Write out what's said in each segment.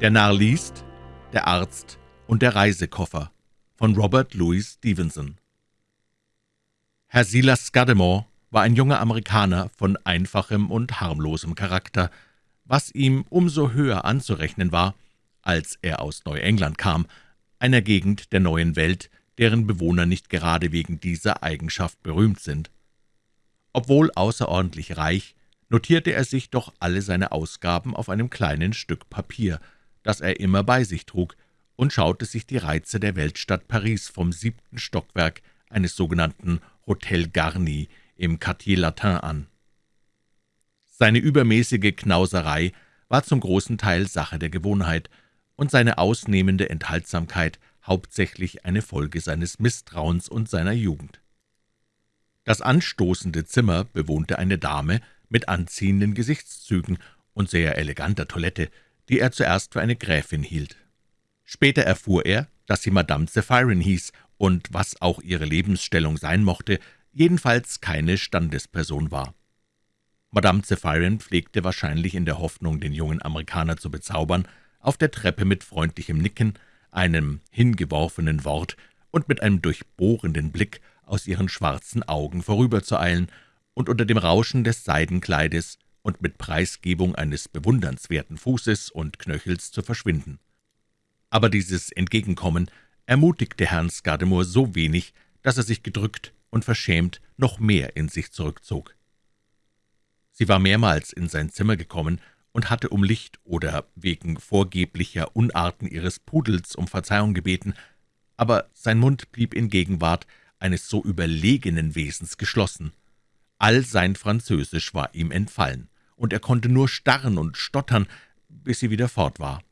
Der Narr liest, der Arzt und der Reisekoffer von Robert Louis Stevenson Herr Silas Scudamore war ein junger Amerikaner von einfachem und harmlosem Charakter, was ihm umso höher anzurechnen war, als er aus Neuengland kam, einer Gegend der neuen Welt, deren Bewohner nicht gerade wegen dieser Eigenschaft berühmt sind. Obwohl außerordentlich reich, notierte er sich doch alle seine Ausgaben auf einem kleinen Stück Papier, das er immer bei sich trug, und schaute sich die Reize der Weltstadt Paris vom siebten Stockwerk eines sogenannten Hotel Garni im Quartier Latin an. Seine übermäßige Knauserei war zum großen Teil Sache der Gewohnheit und seine ausnehmende Enthaltsamkeit hauptsächlich eine Folge seines Misstrauens und seiner Jugend. Das anstoßende Zimmer bewohnte eine Dame mit anziehenden Gesichtszügen und sehr eleganter Toilette, die er zuerst für eine Gräfin hielt. Später erfuhr er, dass sie Madame Zephyrin hieß und, was auch ihre Lebensstellung sein mochte, jedenfalls keine Standesperson war. Madame Zephyrin pflegte wahrscheinlich in der Hoffnung, den jungen Amerikaner zu bezaubern, auf der Treppe mit freundlichem Nicken, einem hingeworfenen Wort und mit einem durchbohrenden Blick aus ihren schwarzen Augen vorüberzueilen und unter dem Rauschen des Seidenkleides und mit Preisgebung eines bewundernswerten Fußes und Knöchels zu verschwinden. Aber dieses Entgegenkommen ermutigte Herrn Scudamore so wenig, dass er sich gedrückt und verschämt noch mehr in sich zurückzog. Sie war mehrmals in sein Zimmer gekommen und hatte um Licht oder wegen vorgeblicher Unarten ihres Pudels um Verzeihung gebeten, aber sein Mund blieb in Gegenwart eines so überlegenen Wesens geschlossen. All sein Französisch war ihm entfallen, und er konnte nur starren und stottern, bis sie wieder fort war.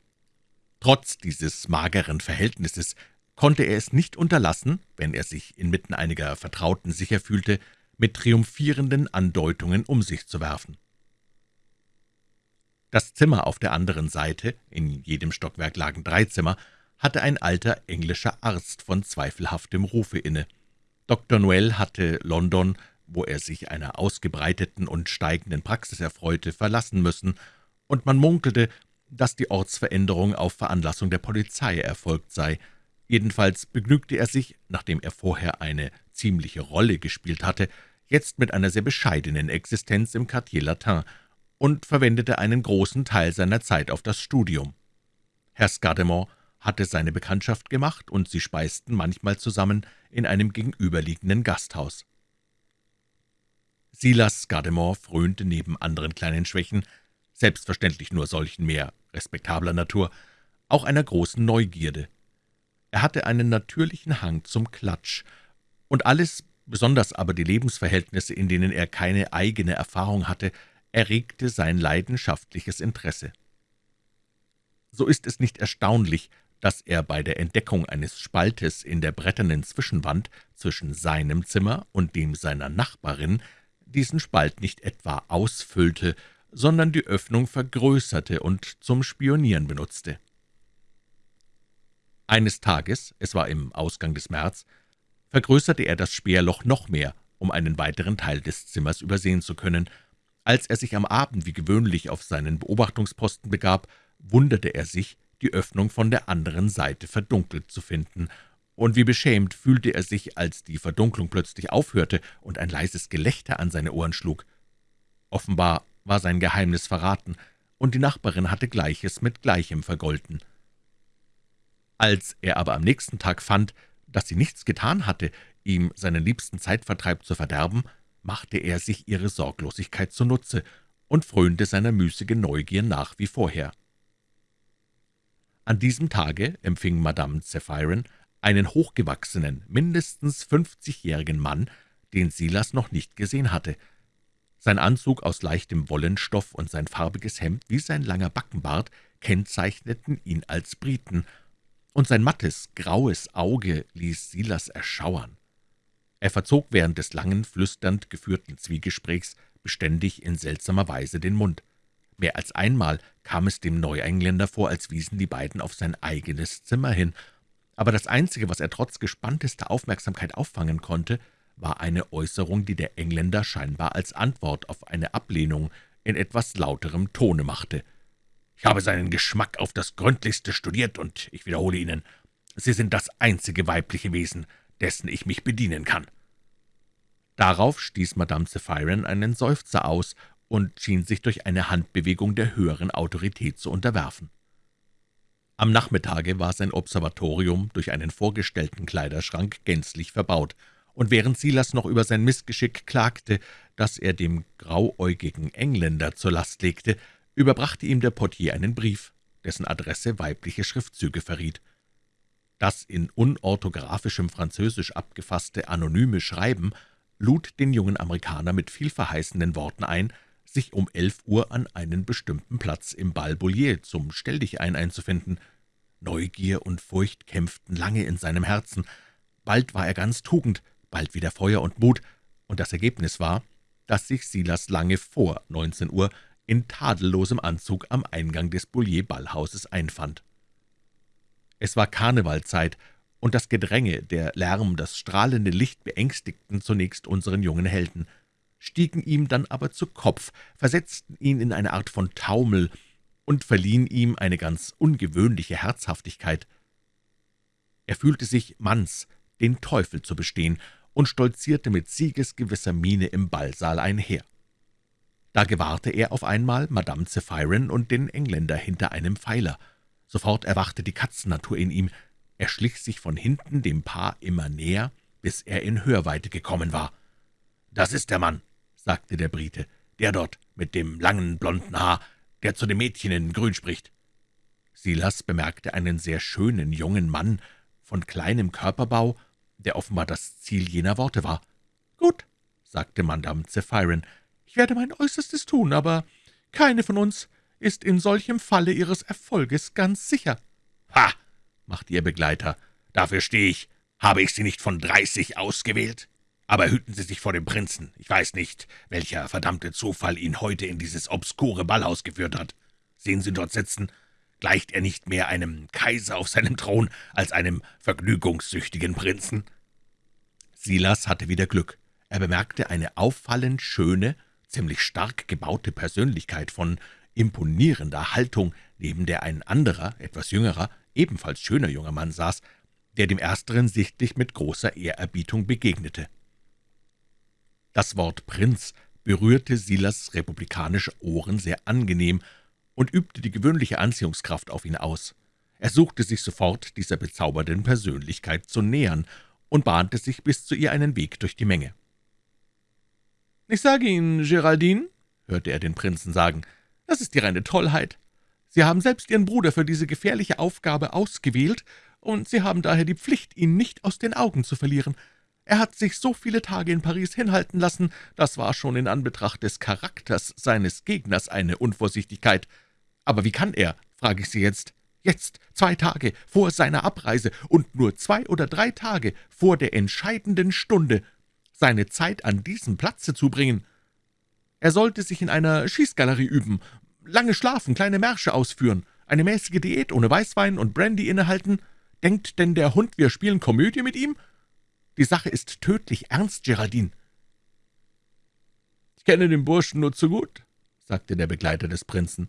Trotz dieses mageren Verhältnisses konnte er es nicht unterlassen, wenn er sich inmitten einiger Vertrauten sicher fühlte, mit triumphierenden Andeutungen um sich zu werfen. Das Zimmer auf der anderen Seite, in jedem Stockwerk lagen drei Zimmer, hatte ein alter englischer Arzt von zweifelhaftem Rufe inne. Dr. Noel hatte London, wo er sich einer ausgebreiteten und steigenden Praxis erfreute, verlassen müssen, und man munkelte, dass die Ortsveränderung auf Veranlassung der Polizei erfolgt sei, Jedenfalls begnügte er sich, nachdem er vorher eine ziemliche Rolle gespielt hatte, jetzt mit einer sehr bescheidenen Existenz im Quartier Latin und verwendete einen großen Teil seiner Zeit auf das Studium. Herr Scudamore hatte seine Bekanntschaft gemacht, und sie speisten manchmal zusammen in einem gegenüberliegenden Gasthaus. Silas Scudamore frönte neben anderen kleinen Schwächen, selbstverständlich nur solchen mehr respektabler Natur, auch einer großen Neugierde. Er hatte einen natürlichen Hang zum Klatsch, und alles, besonders aber die Lebensverhältnisse, in denen er keine eigene Erfahrung hatte, erregte sein leidenschaftliches Interesse. So ist es nicht erstaunlich, dass er bei der Entdeckung eines Spaltes in der bretternen Zwischenwand zwischen seinem Zimmer und dem seiner Nachbarin diesen Spalt nicht etwa ausfüllte, sondern die Öffnung vergrößerte und zum Spionieren benutzte. Eines Tages, es war im Ausgang des März, vergrößerte er das Speerloch noch mehr, um einen weiteren Teil des Zimmers übersehen zu können. Als er sich am Abend wie gewöhnlich auf seinen Beobachtungsposten begab, wunderte er sich, die Öffnung von der anderen Seite verdunkelt zu finden, und wie beschämt fühlte er sich, als die Verdunklung plötzlich aufhörte und ein leises Gelächter an seine Ohren schlug. Offenbar war sein Geheimnis verraten, und die Nachbarin hatte Gleiches mit Gleichem vergolten. Als er aber am nächsten Tag fand, dass sie nichts getan hatte, ihm seinen liebsten Zeitvertreib zu verderben, machte er sich ihre Sorglosigkeit zunutze und frönte seiner müßigen Neugier nach wie vorher. An diesem Tage empfing Madame Zephyrin einen hochgewachsenen, mindestens fünfzigjährigen Mann, den Silas noch nicht gesehen hatte. Sein Anzug aus leichtem Wollenstoff und sein farbiges Hemd wie sein langer Backenbart kennzeichneten ihn als Briten, und sein mattes, graues Auge ließ Silas erschauern. Er verzog während des langen, flüsternd geführten Zwiegesprächs beständig in seltsamer Weise den Mund. Mehr als einmal kam es dem Neuengländer vor, als wiesen die beiden auf sein eigenes Zimmer hin, aber das Einzige, was er trotz gespanntester Aufmerksamkeit auffangen konnte, war eine Äußerung, die der Engländer scheinbar als Antwort auf eine Ablehnung in etwas lauterem Tone machte. Ich habe seinen Geschmack auf das Gründlichste studiert, und ich wiederhole Ihnen, Sie sind das einzige weibliche Wesen, dessen ich mich bedienen kann.« Darauf stieß Madame Zephyrin einen Seufzer aus und schien sich durch eine Handbewegung der höheren Autorität zu unterwerfen. Am Nachmittage war sein Observatorium durch einen vorgestellten Kleiderschrank gänzlich verbaut, und während Silas noch über sein Missgeschick klagte, das er dem grauäugigen Engländer zur Last legte, überbrachte ihm der Portier einen Brief, dessen Adresse weibliche Schriftzüge verriet. Das in unorthographischem Französisch abgefasste anonyme Schreiben lud den jungen Amerikaner mit vielverheißenden Worten ein, sich um elf Uhr an einen bestimmten Platz im Bal Bullier zum Stelldichein einzufinden. Neugier und Furcht kämpften lange in seinem Herzen. Bald war er ganz Tugend, bald wieder Feuer und Mut, und das Ergebnis war, dass sich Silas lange vor neunzehn Uhr in tadellosem Anzug am Eingang des Bullier-Ballhauses einfand. Es war Karnevalzeit, und das Gedränge, der Lärm, das strahlende Licht beängstigten zunächst unseren jungen Helden, stiegen ihm dann aber zu Kopf, versetzten ihn in eine Art von Taumel und verliehen ihm eine ganz ungewöhnliche Herzhaftigkeit. Er fühlte sich Manns, den Teufel zu bestehen, und stolzierte mit siegesgewisser Miene im Ballsaal einher. Da gewahrte er auf einmal Madame Zephyrin und den Engländer hinter einem Pfeiler. Sofort erwachte die Katzennatur in ihm. Er schlich sich von hinten dem Paar immer näher, bis er in Hörweite gekommen war. »Das ist der Mann«, sagte der Brite, »der dort mit dem langen blonden Haar, der zu dem Mädchen in Grün spricht.« Silas bemerkte einen sehr schönen jungen Mann von kleinem Körperbau, der offenbar das Ziel jener Worte war. »Gut«, sagte Madame Zephyrin, »ich werde mein Äußerstes tun, aber keine von uns ist in solchem Falle ihres Erfolges ganz sicher.« »Ha«, machte ihr Begleiter, »dafür stehe ich. Habe ich Sie nicht von dreißig ausgewählt? Aber hüten Sie sich vor dem Prinzen. Ich weiß nicht, welcher verdammte Zufall ihn heute in dieses obskure Ballhaus geführt hat. Sehen Sie dort sitzen, Gleicht er nicht mehr einem Kaiser auf seinem Thron als einem vergnügungssüchtigen Prinzen?« Silas hatte wieder Glück. Er bemerkte eine auffallend schöne, ziemlich stark gebaute Persönlichkeit von imponierender Haltung, neben der ein anderer, etwas jüngerer, ebenfalls schöner junger Mann saß, der dem Ersteren sichtlich mit großer Ehrerbietung begegnete. Das Wort »Prinz« berührte Silas republikanische Ohren sehr angenehm und übte die gewöhnliche Anziehungskraft auf ihn aus. Er suchte sich sofort dieser bezaubernden Persönlichkeit zu nähern und bahnte sich bis zu ihr einen Weg durch die Menge. »Ich sage Ihnen, Geraldine«, hörte er den Prinzen sagen, »das ist die reine Tollheit. Sie haben selbst Ihren Bruder für diese gefährliche Aufgabe ausgewählt, und Sie haben daher die Pflicht, ihn nicht aus den Augen zu verlieren. Er hat sich so viele Tage in Paris hinhalten lassen, das war schon in Anbetracht des Charakters seines Gegners eine Unvorsichtigkeit. Aber wie kann er, frage ich Sie jetzt, jetzt, zwei Tage vor seiner Abreise und nur zwei oder drei Tage vor der entscheidenden Stunde, seine Zeit an diesem Platze zubringen? Er sollte sich in einer Schießgalerie üben, lange schlafen, kleine Märsche ausführen, eine mäßige Diät ohne Weißwein und Brandy innehalten. Denkt denn der Hund, wir spielen Komödie mit ihm? Die Sache ist tödlich ernst, Geraldine.« »Ich kenne den Burschen nur zu gut«, sagte der Begleiter des Prinzen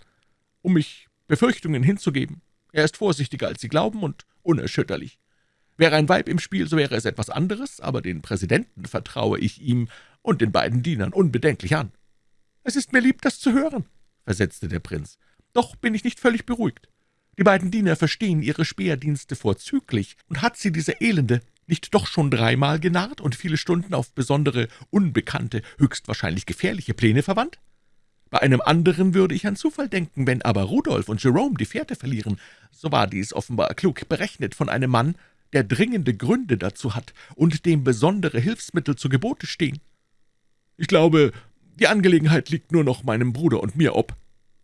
um mich Befürchtungen hinzugeben. Er ist vorsichtiger, als Sie glauben, und unerschütterlich. Wäre ein Weib im Spiel, so wäre es etwas anderes, aber den Präsidenten vertraue ich ihm und den beiden Dienern unbedenklich an. »Es ist mir lieb, das zu hören«, versetzte der Prinz. »Doch bin ich nicht völlig beruhigt. Die beiden Diener verstehen ihre Speerdienste vorzüglich, und hat sie diese Elende nicht doch schon dreimal genarrt und viele Stunden auf besondere, unbekannte, höchstwahrscheinlich gefährliche Pläne verwandt? Bei einem anderen würde ich an Zufall denken, wenn aber Rudolf und Jerome die Fährte verlieren, so war dies offenbar klug berechnet von einem Mann, der dringende Gründe dazu hat und dem besondere Hilfsmittel zu Gebote stehen. »Ich glaube, die Angelegenheit liegt nur noch meinem Bruder und mir ob«,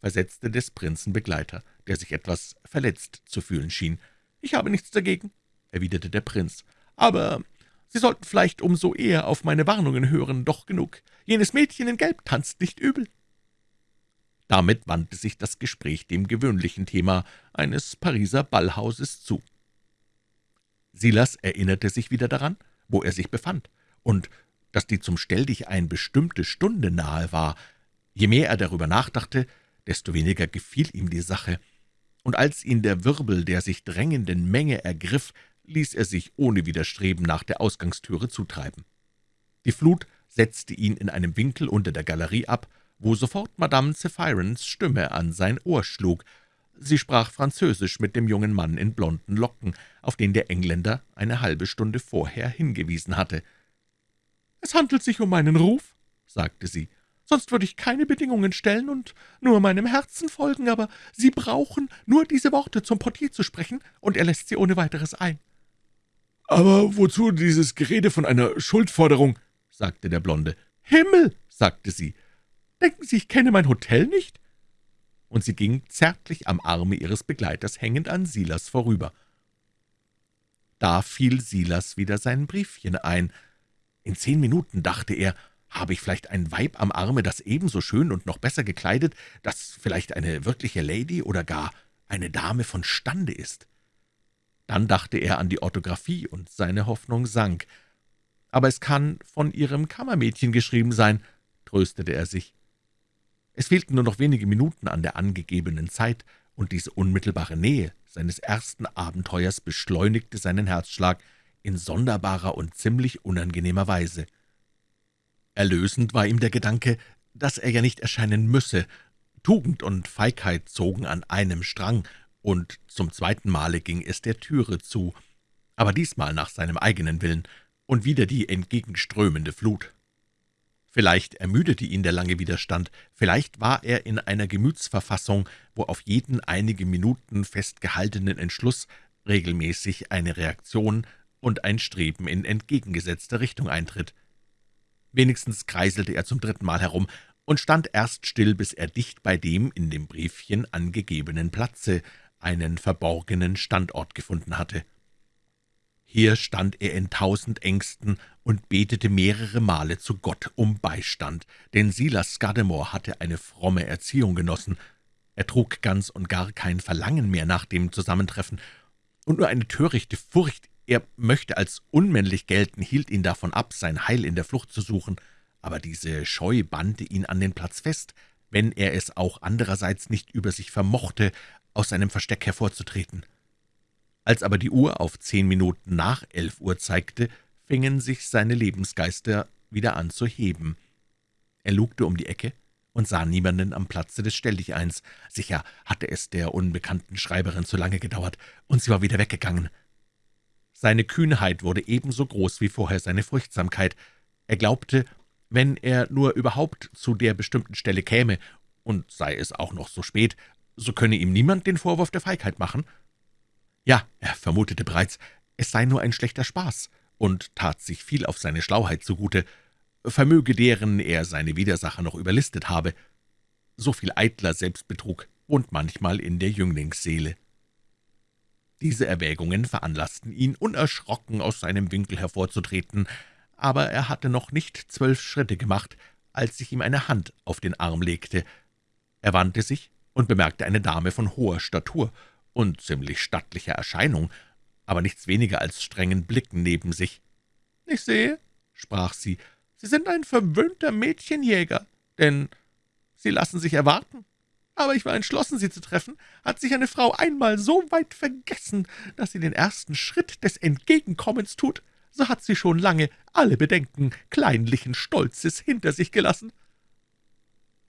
versetzte des Prinzen Begleiter, der sich etwas verletzt zu fühlen schien. »Ich habe nichts dagegen«, erwiderte der Prinz, »aber Sie sollten vielleicht umso eher auf meine Warnungen hören, doch genug. Jenes Mädchen in Gelb tanzt nicht übel.« damit wandte sich das Gespräch dem gewöhnlichen Thema eines Pariser Ballhauses zu. Silas erinnerte sich wieder daran, wo er sich befand, und dass die zum Stelldichein bestimmte Stunde nahe war. Je mehr er darüber nachdachte, desto weniger gefiel ihm die Sache, und als ihn der Wirbel der sich drängenden Menge ergriff, ließ er sich ohne Widerstreben nach der Ausgangstüre zutreiben. Die Flut setzte ihn in einem Winkel unter der Galerie ab, wo sofort Madame Zephyrons Stimme an sein Ohr schlug. Sie sprach Französisch mit dem jungen Mann in blonden Locken, auf den der Engländer eine halbe Stunde vorher hingewiesen hatte. »Es handelt sich um meinen Ruf«, sagte sie, »sonst würde ich keine Bedingungen stellen und nur meinem Herzen folgen, aber Sie brauchen nur diese Worte zum Portier zu sprechen, und er lässt sie ohne weiteres ein.« »Aber wozu dieses Gerede von einer Schuldforderung?« sagte der Blonde. »Himmel«, sagte sie, »denken Sie, ich kenne mein Hotel nicht?« Und sie ging zärtlich am Arme ihres Begleiters hängend an Silas vorüber. Da fiel Silas wieder sein Briefchen ein. In zehn Minuten, dachte er, habe ich vielleicht ein Weib am Arme, das ebenso schön und noch besser gekleidet, das vielleicht eine wirkliche Lady oder gar eine Dame von Stande ist. Dann dachte er an die Orthographie, und seine Hoffnung sank. »Aber es kann von Ihrem Kammermädchen geschrieben sein«, tröstete er sich. Es fehlten nur noch wenige Minuten an der angegebenen Zeit, und diese unmittelbare Nähe seines ersten Abenteuers beschleunigte seinen Herzschlag in sonderbarer und ziemlich unangenehmer Weise. Erlösend war ihm der Gedanke, dass er ja nicht erscheinen müsse. Tugend und Feigheit zogen an einem Strang, und zum zweiten Male ging es der Türe zu, aber diesmal nach seinem eigenen Willen, und wieder die entgegenströmende Flut. Vielleicht ermüdete ihn der lange Widerstand, vielleicht war er in einer Gemütsverfassung, wo auf jeden einige Minuten festgehaltenen Entschluss regelmäßig eine Reaktion und ein Streben in entgegengesetzter Richtung eintritt. Wenigstens kreiselte er zum dritten Mal herum und stand erst still, bis er dicht bei dem in dem Briefchen angegebenen Platze einen verborgenen Standort gefunden hatte. Hier stand er in tausend Ängsten und betete mehrere Male zu Gott um Beistand, denn Silas Scudamore hatte eine fromme Erziehung genossen. Er trug ganz und gar kein Verlangen mehr nach dem Zusammentreffen, und nur eine törichte Furcht, er möchte als unmännlich gelten, hielt ihn davon ab, sein Heil in der Flucht zu suchen, aber diese Scheu bannte ihn an den Platz fest, wenn er es auch andererseits nicht über sich vermochte, aus seinem Versteck hervorzutreten. Als aber die Uhr auf zehn Minuten nach elf Uhr zeigte, fingen sich seine Lebensgeister wieder an zu heben. Er lugte um die Ecke und sah niemanden am Platze des Stelldicheins. Sicher hatte es der unbekannten Schreiberin zu lange gedauert, und sie war wieder weggegangen. Seine Kühnheit wurde ebenso groß wie vorher seine Furchtsamkeit. Er glaubte, wenn er nur überhaupt zu der bestimmten Stelle käme, und sei es auch noch so spät, so könne ihm niemand den Vorwurf der Feigheit machen. Ja, er vermutete bereits, es sei nur ein schlechter Spaß und tat sich viel auf seine Schlauheit zugute, vermöge deren er seine Widersacher noch überlistet habe. So viel eitler Selbstbetrug wohnt manchmal in der Jünglingsseele. Diese Erwägungen veranlassten ihn, unerschrocken aus seinem Winkel hervorzutreten, aber er hatte noch nicht zwölf Schritte gemacht, als sich ihm eine Hand auf den Arm legte. Er wandte sich und bemerkte eine Dame von hoher Statur und ziemlich stattlicher Erscheinung, aber nichts weniger als strengen Blicken neben sich. »Ich sehe«, sprach sie, »Sie sind ein verwöhnter Mädchenjäger, denn Sie lassen sich erwarten. Aber ich war entschlossen, Sie zu treffen. Hat sich eine Frau einmal so weit vergessen, dass sie den ersten Schritt des Entgegenkommens tut, so hat sie schon lange alle Bedenken kleinlichen Stolzes hinter sich gelassen.«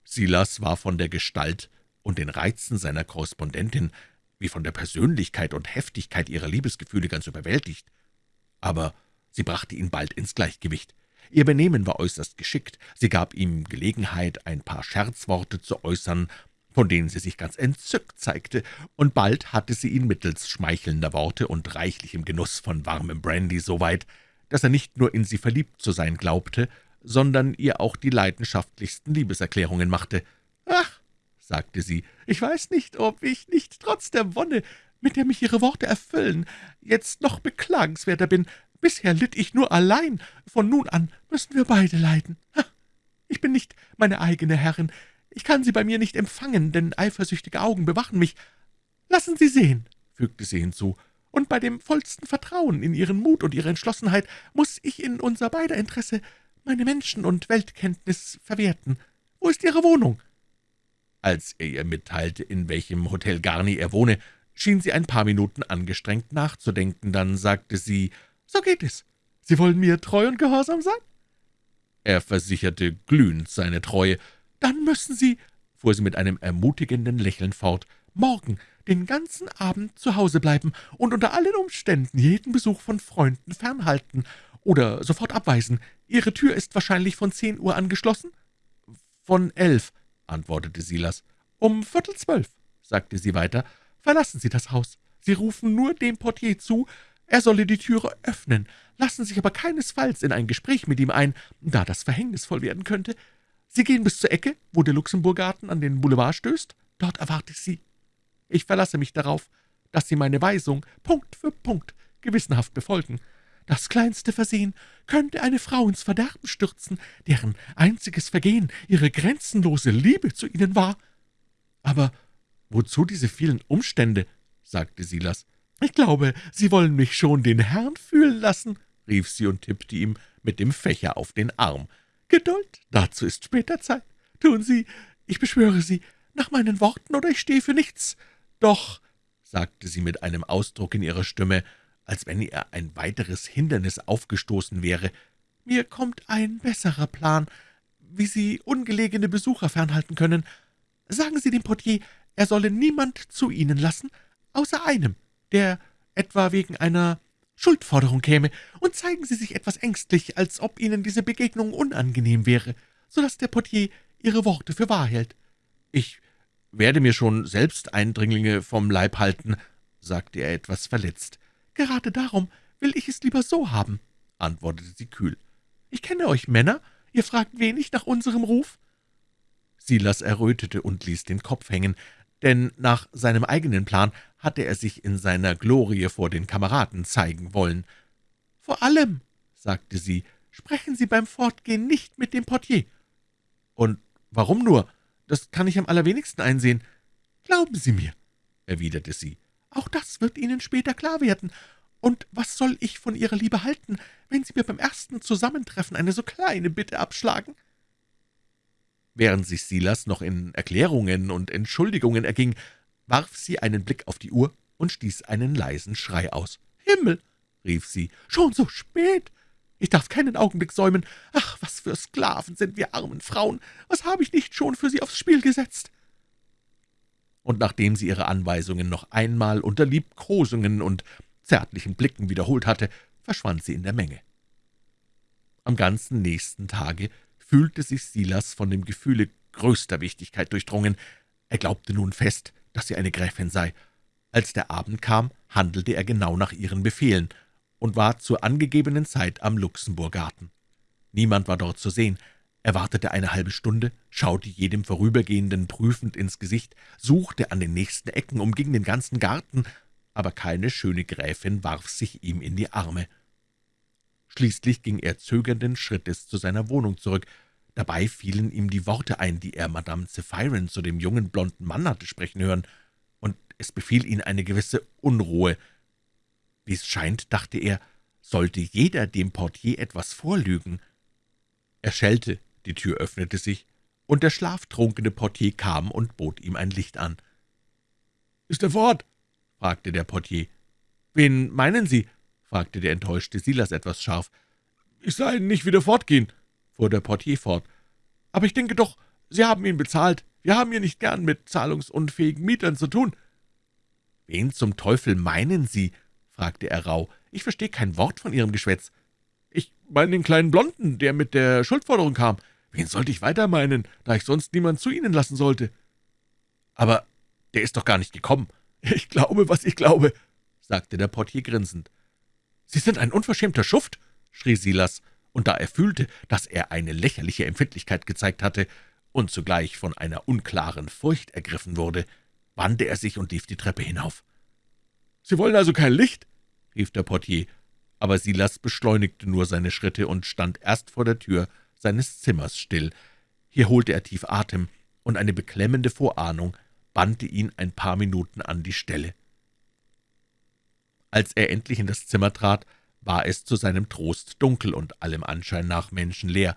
Silas war von der Gestalt und den Reizen seiner Korrespondentin wie von der Persönlichkeit und Heftigkeit ihrer Liebesgefühle ganz überwältigt. Aber sie brachte ihn bald ins Gleichgewicht. Ihr Benehmen war äußerst geschickt, sie gab ihm Gelegenheit, ein paar Scherzworte zu äußern, von denen sie sich ganz entzückt zeigte, und bald hatte sie ihn mittels schmeichelnder Worte und reichlichem Genuss von warmem Brandy so weit, dass er nicht nur in sie verliebt zu sein glaubte, sondern ihr auch die leidenschaftlichsten Liebeserklärungen machte. Sagte sie, »ich weiß nicht, ob ich nicht trotz der Wonne, mit der mich Ihre Worte erfüllen, jetzt noch beklagenswerter bin. Bisher litt ich nur allein, von nun an müssen wir beide leiden. Ich bin nicht meine eigene Herrin, ich kann Sie bei mir nicht empfangen, denn eifersüchtige Augen bewachen mich. Lassen Sie sehen«, fügte sie hinzu, »und bei dem vollsten Vertrauen in Ihren Mut und Ihre Entschlossenheit muss ich in unser beider Interesse meine Menschen- und Weltkenntnis verwerten. Wo ist Ihre Wohnung?« Als er ihr mitteilte, in welchem Hotel Garni er wohne, schien sie ein paar Minuten angestrengt nachzudenken. Dann sagte sie, »So geht es. Sie wollen mir treu und gehorsam sein?« Er versicherte glühend seine Treue. »Dann müssen Sie«, fuhr sie mit einem ermutigenden Lächeln fort, »morgen den ganzen Abend zu Hause bleiben und unter allen Umständen jeden Besuch von Freunden fernhalten oder sofort abweisen. Ihre Tür ist wahrscheinlich von zehn Uhr angeschlossen?« »Von elf«, antwortete Silas. »Um Viertel zwölf«, sagte sie weiter, »verlassen Sie das Haus. Sie rufen nur dem Portier zu, er solle die Türe öffnen, lassen sich aber keinesfalls in ein Gespräch mit ihm ein, da das verhängnisvoll werden könnte. Sie gehen bis zur Ecke, wo der Luxemburgarten an den Boulevard stößt. Dort erwarte ich Sie. Ich verlasse mich darauf, dass Sie meine Weisung Punkt für Punkt gewissenhaft befolgen. Das kleinste Versehen könnte eine Frau ins Verderben stürzen, deren einziges Vergehen ihre grenzenlose Liebe zu Ihnen war. »Aber wozu diese vielen Umstände?« sagte Silas. »Ich glaube, Sie wollen mich schon den Herrn fühlen lassen«, rief sie und tippte ihm mit dem Fächer auf den Arm. »Geduld, dazu ist später Zeit. Tun Sie, ich beschwöre Sie, nach meinen Worten, oder ich stehe für nichts. Doch«, sagte sie mit einem Ausdruck in ihrer Stimme, als wenn ihr ein weiteres Hindernis aufgestoßen wäre, »mir kommt ein besserer Plan, wie Sie ungelegene Besucher fernhalten können. Sagen Sie dem Portier, er solle niemand zu Ihnen lassen, außer einem, der etwa wegen einer Schuldforderung käme, und zeigen Sie sich etwas ängstlich, als ob Ihnen diese Begegnung unangenehm wäre, so dass der Portier Ihre Worte für wahr hält. »Ich werde mir schon selbst Eindringlinge vom Leib halten«, sagte er etwas verletzt. »Gerade darum will ich es lieber so haben«, antwortete sie kühl. »Ich kenne euch Männer, ihr fragt wenig nach unserem Ruf.« Silas errötete und ließ den Kopf hängen, denn nach seinem eigenen Plan hatte er sich in seiner Glorie vor den Kameraden zeigen wollen. »Vor allem«, sagte sie, »sprechen Sie beim Fortgehen nicht mit dem Portier.« »Und warum nur? Das kann ich am allerwenigsten einsehen.« »Glauben Sie mir«, erwiderte sie, »auch das wird Ihnen später klar werden. Und was soll ich von Ihrer Liebe halten, wenn Sie mir beim ersten Zusammentreffen eine so kleine Bitte abschlagen?« Während sich Silas noch in Erklärungen und Entschuldigungen erging, warf sie einen Blick auf die Uhr und stieß einen leisen Schrei aus. »Himmel«, rief sie, »schon so spät! Ich darf keinen Augenblick säumen. Ach, was für Sklaven sind wir armen Frauen! Was habe ich nicht schon für Sie aufs Spiel gesetzt?« Und nachdem sie ihre Anweisungen noch einmal unter Liebkosungen und zärtlichen Blicken wiederholt hatte, verschwand sie in der Menge. Am ganzen nächsten Tage fühlte sich Silas von dem Gefühle größter Wichtigkeit durchdrungen. Er glaubte nun fest, dass sie eine Gräfin sei. Als der Abend kam, handelte er genau nach ihren Befehlen und war zur angegebenen Zeit am Luxemburgarten. Niemand war dort zu sehen. Er wartete eine halbe Stunde, schaute jedem Vorübergehenden prüfend ins Gesicht, suchte an den nächsten Ecken, umging den ganzen Garten, aber keine schöne Gräfin warf sich ihm in die Arme. Schließlich ging er zögernden Schrittes zu seiner Wohnung zurück. Dabei fielen ihm die Worte ein, die er Madame Zephyrin zu dem jungen, blonden Mann hatte sprechen hören, und es befiel ihn eine gewisse Unruhe. Wie es scheint, dachte er, sollte jeder dem Portier etwas vorlügen. Er schellte, die Tür öffnete sich, und der schlaftrunkene Portier kam und bot ihm ein Licht an. »Ist er fort?« fragte der Portier. »Wen meinen Sie?« fragte der enttäuschte Silas etwas scharf. »Ich sah ihn nicht wieder fortgehen«, fuhr der Portier fort. »Aber ich denke doch, Sie haben ihn bezahlt. Wir haben hier nicht gern mit zahlungsunfähigen Mietern zu tun.« »Wen zum Teufel meinen Sie?« fragte er rauh. »Ich verstehe kein Wort von Ihrem Geschwätz.« »Ich meine den kleinen Blonden, der mit der Schuldforderung kam. Wen sollte ich weiter meinen, da ich sonst niemand zu Ihnen lassen sollte?« »Aber der ist doch gar nicht gekommen.« »Ich glaube, was ich glaube«, sagte der Portier grinsend. »Sie sind ein unverschämter Schuft«, schrie Silas, und da er fühlte, dass er eine lächerliche Empfindlichkeit gezeigt hatte und zugleich von einer unklaren Furcht ergriffen wurde, wandte er sich und lief die Treppe hinauf. »Sie wollen also kein Licht?« rief der Portier, aber Silas beschleunigte nur seine Schritte und stand erst vor der Tür seines Zimmers still. Hier holte er tief Atem, und eine beklemmende Vorahnung bannte ihn ein paar Minuten an die Stelle. Als er endlich in das Zimmer trat, war es zu seinem Trost dunkel und allem Anschein nach menschenleer.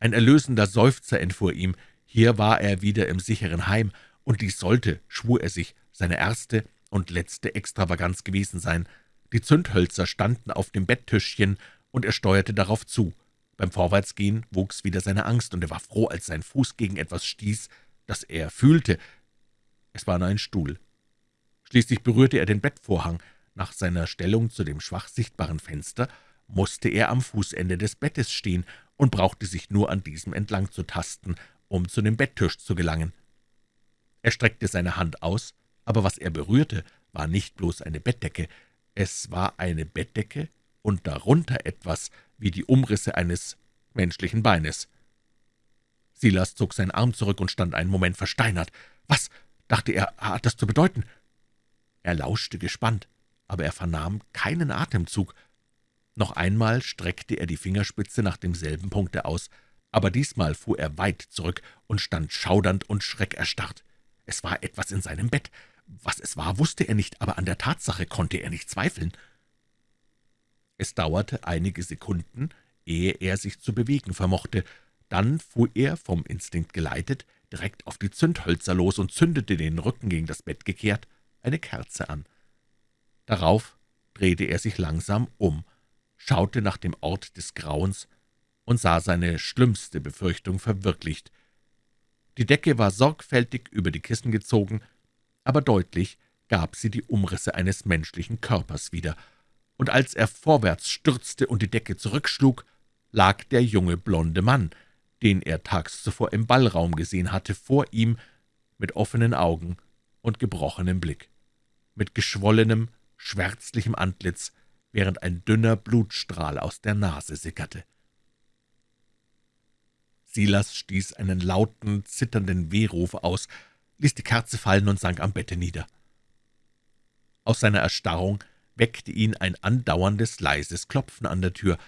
Ein erlösender Seufzer entfuhr ihm, Hier war er wieder im sicheren Heim, und dies sollte, schwur er sich, seine erste und letzte Extravaganz gewesen sein. Die Zündhölzer standen auf dem Betttischchen, und er steuerte darauf zu. Beim Vorwärtsgehen wuchs wieder seine Angst, und er war froh, als sein Fuß gegen etwas stieß, das er fühlte. Es war nur ein Stuhl. Schließlich berührte er den Bettvorhang. Nach seiner Stellung zu dem schwach sichtbaren Fenster musste er am Fußende des Bettes stehen und brauchte sich nur an diesem entlang zu tasten, um zu dem Betttisch zu gelangen. Er streckte seine Hand aus, aber was er berührte, war nicht bloß eine Bettdecke, es war eine Bettdecke und darunter etwas wie die Umrisse eines menschlichen Beines. Silas zog seinen Arm zurück und stand einen Moment versteinert. »Was«, dachte er, »hat das zu bedeuten?« Er lauschte gespannt, aber er vernahm keinen Atemzug. Noch einmal streckte er die Fingerspitze nach demselben Punkte aus, aber diesmal fuhr er weit zurück und stand schaudernd und schreckerstarrt. Es war etwas in seinem Bett. Was es war, wusste er nicht, aber an der Tatsache konnte er nicht zweifeln. Es dauerte einige Sekunden, ehe er sich zu bewegen vermochte. Dann fuhr er, vom Instinkt geleitet, direkt auf die Zündhölzer los und zündete, den Rücken gegen das Bett gekehrt, eine Kerze an. Darauf drehte er sich langsam um, schaute nach dem Ort des Grauens und sah seine schlimmste Befürchtung verwirklicht. Die Decke war sorgfältig über die Kissen gezogen, aber deutlich gab sie die Umrisse eines menschlichen Körpers wieder, und als er vorwärts stürzte und die Decke zurückschlug, lag der junge blonde Mann, den er tags zuvor im Ballraum gesehen hatte, vor ihm mit offenen Augen und gebrochenem Blick, mit geschwollenem, schwärzlichem Antlitz, während ein dünner Blutstrahl aus der Nase sickerte. Silas stieß einen lauten, zitternden Wehruf aus, ließ die Kerze fallen und sank am Bette nieder. Aus seiner Erstarrung weckte ihn ein andauerndes, leises Klopfen an der Tür.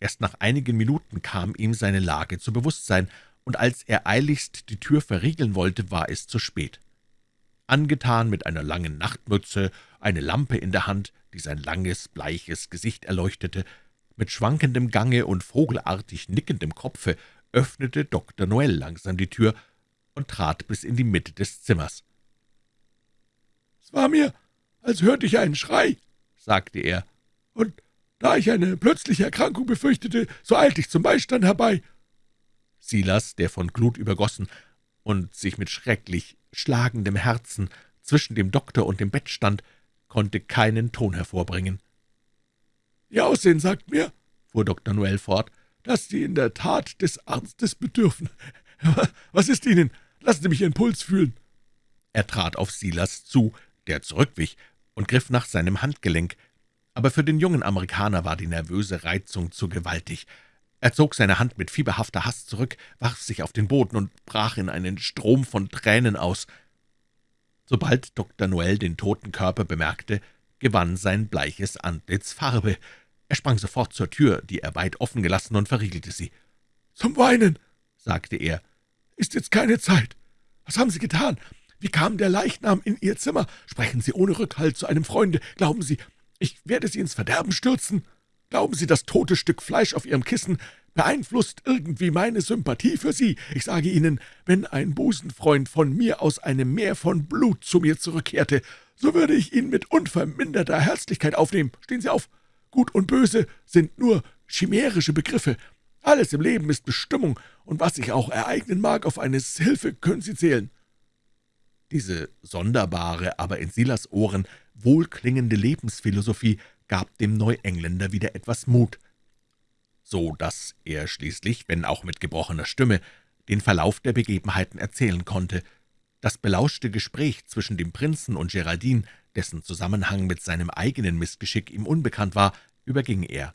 Erst nach einigen Minuten kam ihm seine Lage zu Bewusstsein, und als er eiligst die Tür verriegeln wollte, war es zu spät. Angetan mit einer langen Nachtmütze, eine Lampe in der Hand, die sein langes, bleiches Gesicht erleuchtete, mit schwankendem Gange und vogelartig nickendem Kopfe öffnete Dr. Noel langsam die Tür und trat bis in die Mitte des Zimmers. »Es war mir, als hörte ich einen Schrei«, sagte er, »und da ich eine plötzliche Erkrankung befürchtete, so eilte ich zum Beistand herbei.« Silas, der von Glut übergossen und sich mit schrecklich schlagendem Herzen zwischen dem Doktor und dem Bett stand, konnte keinen Ton hervorbringen. »Ihr Aussehen sagt mir«, fuhr Dr. Noel fort, »dass Sie in der Tat des Arztes bedürfen. Was ist Ihnen? Lassen Sie mich Ihren Puls fühlen.« Er trat auf Silas zu, der zurückwich, und griff nach seinem Handgelenk, aber für den jungen Amerikaner war die nervöse Reizung zu gewaltig. Er zog seine Hand mit fieberhafter Hast zurück, warf sich auf den Boden und brach in einen Strom von Tränen aus. Sobald Dr. Noel den toten Körper bemerkte, gewann sein bleiches Antlitz Farbe. Er sprang sofort zur Tür, die er weit offen gelassen, und verriegelte sie. »Zum Weinen«, sagte er, »ist jetzt keine Zeit. Was haben Sie getan? Wie kam der Leichnam in Ihr Zimmer? Sprechen Sie ohne Rückhalt zu einem Freunde. Glauben Sie, ich werde Sie ins Verderben stürzen? Glauben Sie, das tote Stück Fleisch auf Ihrem Kissen beeinflusst irgendwie meine Sympathie für Sie. Ich sage Ihnen, wenn ein Busenfreund von mir aus einem Meer von Blut zu mir zurückkehrte, so würde ich ihn mit unverminderter Herzlichkeit aufnehmen. Stehen Sie auf. Gut und Böse sind nur chimärische Begriffe. Alles im Leben ist Bestimmung, und was sich auch ereignen mag, auf eine Hilfe können Sie zählen.« Diese sonderbare, aber in Silas Ohren wohlklingende Lebensphilosophie gab dem Neuengländer wieder etwas Mut so dass er schließlich, wenn auch mit gebrochener Stimme, den Verlauf der Begebenheiten erzählen konnte. Das belauschte Gespräch zwischen dem Prinzen und Geraldine, dessen Zusammenhang mit seinem eigenen Missgeschick ihm unbekannt war, überging er.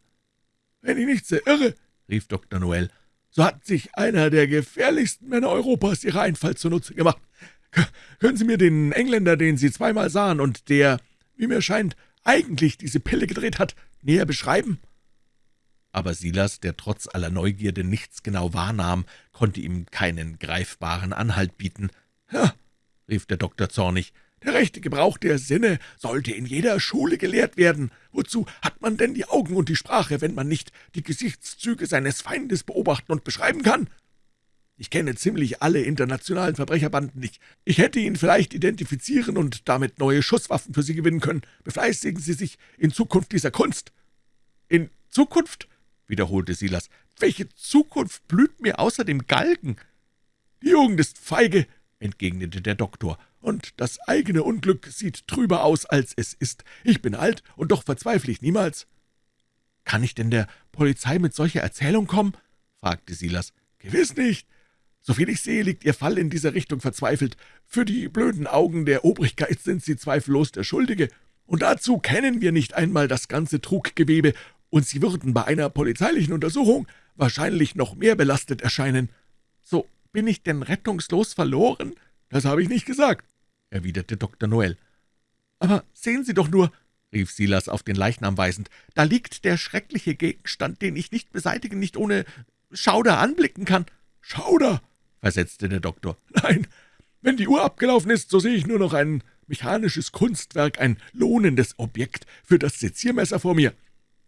»Wenn ich nicht sehr irre«, rief Dr. Noel, »so hat sich einer der gefährlichsten Männer Europas ihre Einfall zunutze gemacht. Können Sie mir den Engländer, den Sie zweimal sahen und der, wie mir scheint, eigentlich diese Pille gedreht hat, näher beschreiben?« aber Silas, der trotz aller Neugierde nichts genau wahrnahm, konnte ihm keinen greifbaren Anhalt bieten. »Ja«, rief der Doktor zornig, »der rechte Gebrauch der Sinne sollte in jeder Schule gelehrt werden. Wozu hat man denn die Augen und die Sprache, wenn man nicht die Gesichtszüge seines Feindes beobachten und beschreiben kann?« Ich kenne ziemlich alle internationalen Verbrecherbanden nicht. Ich hätte ihn vielleicht identifizieren und damit neue Schusswaffen für Sie gewinnen können. Befleißigen Sie sich in Zukunft dieser Kunst.« »In Zukunft?« wiederholte Silas. »Welche Zukunft blüht mir außer dem Galgen?« »Die Jugend ist feige«, entgegnete der Doktor, »und das eigene Unglück sieht trüber aus, als es ist. Ich bin alt, und doch verzweifle ich niemals.« »Kann ich denn der Polizei mit solcher Erzählung kommen?« fragte Silas. »Gewiss nicht. Soviel ich sehe, liegt Ihr Fall in dieser Richtung verzweifelt. Für die blöden Augen der Obrigkeit sind Sie zweifellos der Schuldige. Und dazu kennen wir nicht einmal das ganze Truggewebe, und Sie würden bei einer polizeilichen Untersuchung wahrscheinlich noch mehr belastet erscheinen.« »So bin ich denn rettungslos verloren?« »Das habe ich nicht gesagt«, erwiderte Dr. Noel. »Aber sehen Sie doch nur«, rief Silas auf den Leichnam weisend, »da liegt der schreckliche Gegenstand, den ich nicht beseitigen, nicht ohne Schauder anblicken kann.« »Schauder?« versetzte der Doktor. »Nein, wenn die Uhr abgelaufen ist, so sehe ich nur noch ein mechanisches Kunstwerk, ein lohnendes Objekt für das Seziermesser vor mir.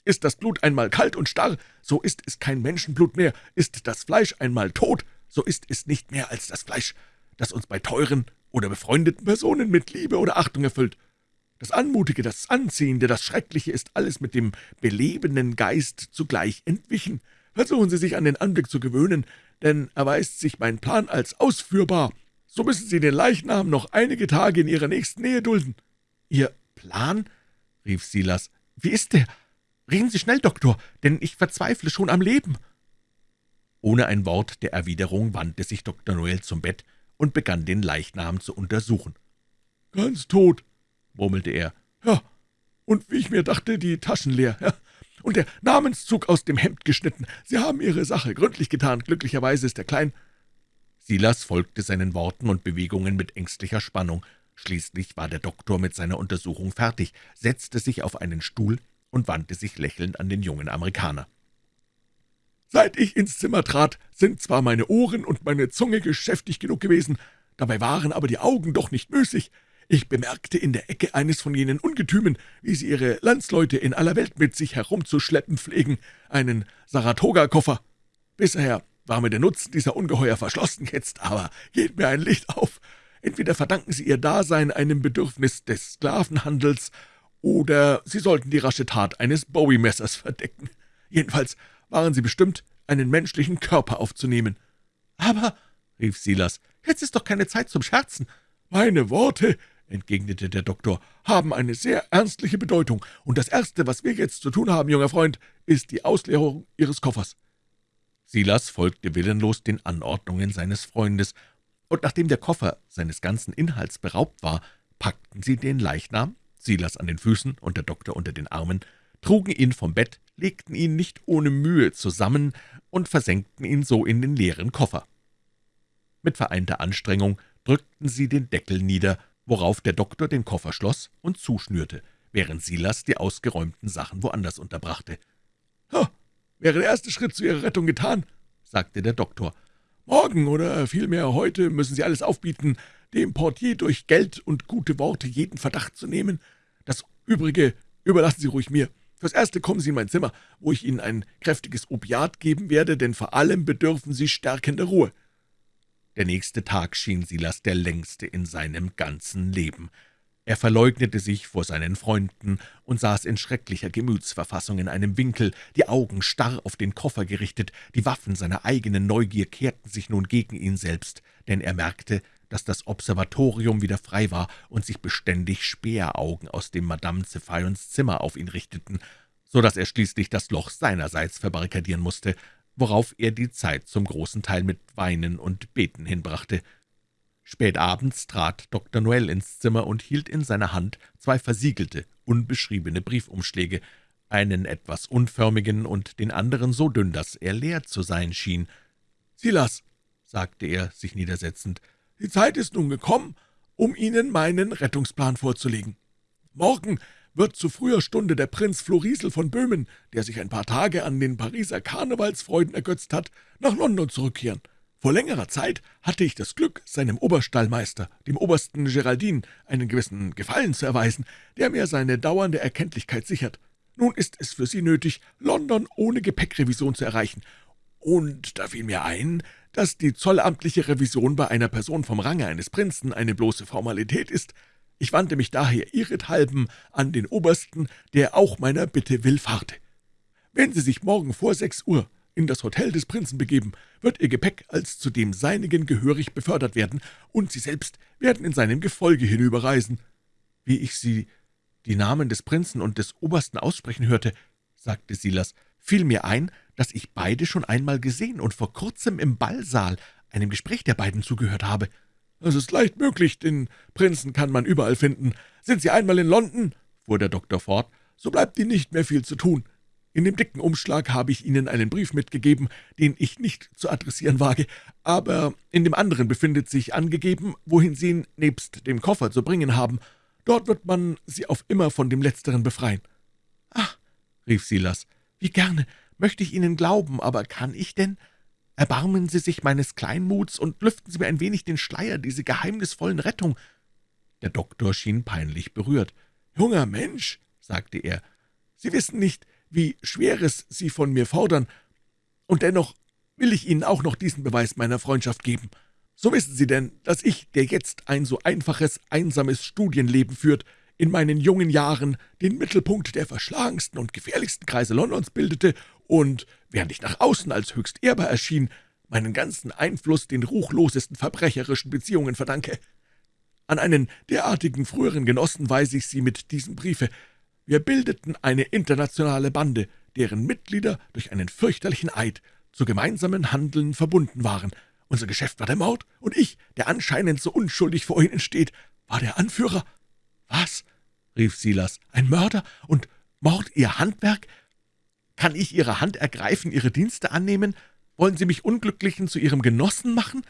Ist das Blut einmal kalt und starr, so ist es kein Menschenblut mehr. Ist das Fleisch einmal tot, so ist es nicht mehr als das Fleisch, das uns bei teuren oder befreundeten Personen mit Liebe oder Achtung erfüllt. Das Anmutige, das Anziehende, das Schreckliche ist alles mit dem belebenden Geist zugleich entwichen. Versuchen Sie sich an den Anblick zu gewöhnen, denn erweist sich mein Plan als ausführbar. So müssen Sie den Leichnam noch einige Tage in Ihrer nächsten Nähe dulden.« »Ihr Plan?« rief Silas. »Wie ist der? Reden Sie schnell, Doktor, denn ich verzweifle schon am Leben.« Ohne ein Wort der Erwiderung wandte sich Dr. Noel zum Bett und begann den Leichnam zu untersuchen. »Ganz tot«, murmelte er. »Ja, und wie ich mir dachte, die Taschen leer. Ja, und der Namenszug aus dem Hemd geschnitten. Sie haben Ihre Sache gründlich getan. Glücklicherweise ist er klein.« Silas folgte seinen Worten und Bewegungen mit ängstlicher Spannung. Schließlich war der Doktor mit seiner Untersuchung fertig, setzte sich auf einen Stuhl und wandte sich lächelnd an den jungen Amerikaner. »Seit ich ins Zimmer trat, sind zwar meine Ohren und meine Zunge geschäftig genug gewesen, dabei waren aber die Augen doch nicht müßig. Ich bemerkte in der Ecke eines von jenen Ungetümen, wie sie ihre Landsleute in aller Welt mit sich herumzuschleppen pflegen, einen Saratoga-Koffer. Bisher war mir der Nutzen dieser Ungeheuer verschlossen, jetzt aber geht mir ein Licht auf. Entweder verdanken sie ihr Dasein einem Bedürfnis des Sklavenhandels, oder sie sollten die rasche Tat eines Bowie-Messers verdecken. Jedenfalls waren sie bestimmt, einen menschlichen Körper aufzunehmen. »Aber«, rief Silas, »jetzt ist doch keine Zeit zum Scherzen.« »Meine Worte«, entgegnete der Doktor, »haben eine sehr ernstliche Bedeutung, und das Erste, was wir jetzt zu tun haben, junger Freund, ist die Ausleerung Ihres Koffers.« Silas folgte willenlos den Anordnungen seines Freundes, und nachdem der Koffer seines ganzen Inhalts beraubt war, packten sie den Leichnam, Silas an den Füßen und der Doktor unter den Armen, trugen ihn vom Bett, legten ihn nicht ohne Mühe zusammen und versenkten ihn so in den leeren Koffer. Mit vereinter Anstrengung drückten sie den Deckel nieder, worauf der Doktor den Koffer schloss und zuschnürte, während Silas die ausgeräumten Sachen woanders unterbrachte. »Ha, wäre der erste Schritt zu Ihrer Rettung getan«, sagte der Doktor. »Morgen oder vielmehr heute müssen Sie alles aufbieten, dem Portier durch Geld und gute Worte jeden Verdacht zu nehmen. Das Übrige überlassen Sie ruhig mir. Fürs Erste kommen Sie in mein Zimmer, wo ich Ihnen ein kräftiges Opiat geben werde, denn vor allem bedürfen Sie stärkender Ruhe.« Der nächste Tag schien Silas der längste in seinem ganzen Leben. Er verleugnete sich vor seinen Freunden und saß in schrecklicher Gemütsverfassung in einem Winkel, die Augen starr auf den Koffer gerichtet, die Waffen seiner eigenen Neugier kehrten sich nun gegen ihn selbst, denn er merkte, dass das Observatorium wieder frei war und sich beständig Späheraugen aus dem Madame Zephyons Zimmer auf ihn richteten, so dass er schließlich das Loch seinerseits verbarrikadieren musste, worauf er die Zeit zum großen Teil mit Weinen und Beten hinbrachte. Spät abends trat Dr. Noel ins Zimmer und hielt in seiner Hand zwei versiegelte, unbeschriebene Briefumschläge, einen etwas unförmigen und den anderen so dünn, dass er leer zu sein schien. »Silas«, sagte er, sich niedersetzend, »die Zeit ist nun gekommen, um Ihnen meinen Rettungsplan vorzulegen. Morgen wird zu früher Stunde der Prinz Florisel von Böhmen, der sich ein paar Tage an den Pariser Karnevalsfreuden ergötzt hat, nach London zurückkehren. Vor längerer Zeit hatte ich das Glück, seinem Oberstallmeister, dem Obersten Geraldin, einen gewissen Gefallen zu erweisen, der mir seine dauernde Erkenntlichkeit sichert. Nun ist es für Sie nötig, London ohne Gepäckrevision zu erreichen. Und da fiel mir ein, dass die zollamtliche Revision bei einer Person vom Range eines Prinzen eine bloße Formalität ist. Ich wandte mich daher ihrethalben an den Obersten, der auch meiner Bitte willfahrte. Wenn Sie sich morgen vor sechs Uhr in das Hotel des Prinzen begeben, wird Ihr Gepäck als zu dem Seinigen gehörig befördert werden, und Sie selbst werden in seinem Gefolge hinüberreisen. Wie ich Sie die Namen des Prinzen und des Obersten aussprechen hörte, sagte Silas, fiel mir ein, dass ich beide schon einmal gesehen und vor kurzem im Ballsaal einem Gespräch der beiden zugehört habe. »Es ist leicht möglich, den Prinzen kann man überall finden. Sind Sie einmal in London?« fuhr der Doktor fort, »so bleibt Ihnen nicht mehr viel zu tun. In dem dicken Umschlag habe ich Ihnen einen Brief mitgegeben, den ich nicht zu adressieren wage, aber in dem anderen befindet sich angegeben, wohin Sie ihn nebst dem Koffer zu bringen haben. Dort wird man Sie auf immer von dem Letzteren befreien.« »Ach«, rief Silas, »wie gerne möchte ich Ihnen glauben, aber kann ich denn? Erbarmen Sie sich meines Kleinmuts und lüften Sie mir ein wenig den Schleier dieser geheimnisvollen Rettung.« Der Doktor schien peinlich berührt. »Junger Mensch«, sagte er, »Sie wissen nicht, wie Schweres Sie von mir fordern, und dennoch will ich Ihnen auch noch diesen Beweis meiner Freundschaft geben. So wissen Sie denn, dass ich, der jetzt ein so einfaches, einsames Studienleben führt, in meinen jungen Jahren den Mittelpunkt der verschlagensten und gefährlichsten Kreise Londons bildete und, während ich nach außen als höchst ehrbar erschien, meinen ganzen Einfluss den ruchlosesten verbrecherischen Beziehungen verdanke. An einen derartigen früheren Genossen weise ich Sie mit diesem Briefe. Wir bildeten eine internationale Bande, deren Mitglieder durch einen fürchterlichen Eid zu gemeinsamen Handeln verbunden waren. Unser Geschäft war der Mord, und ich, der anscheinend so unschuldig vor Ihnen steht, war der Anführer. »Was?« rief Silas. »Ein Mörder und Mord Ihr Handwerk? Kann ich Ihre Hand ergreifen, Ihre Dienste annehmen? Wollen Sie mich Unglücklichen zu Ihrem Genossen machen?«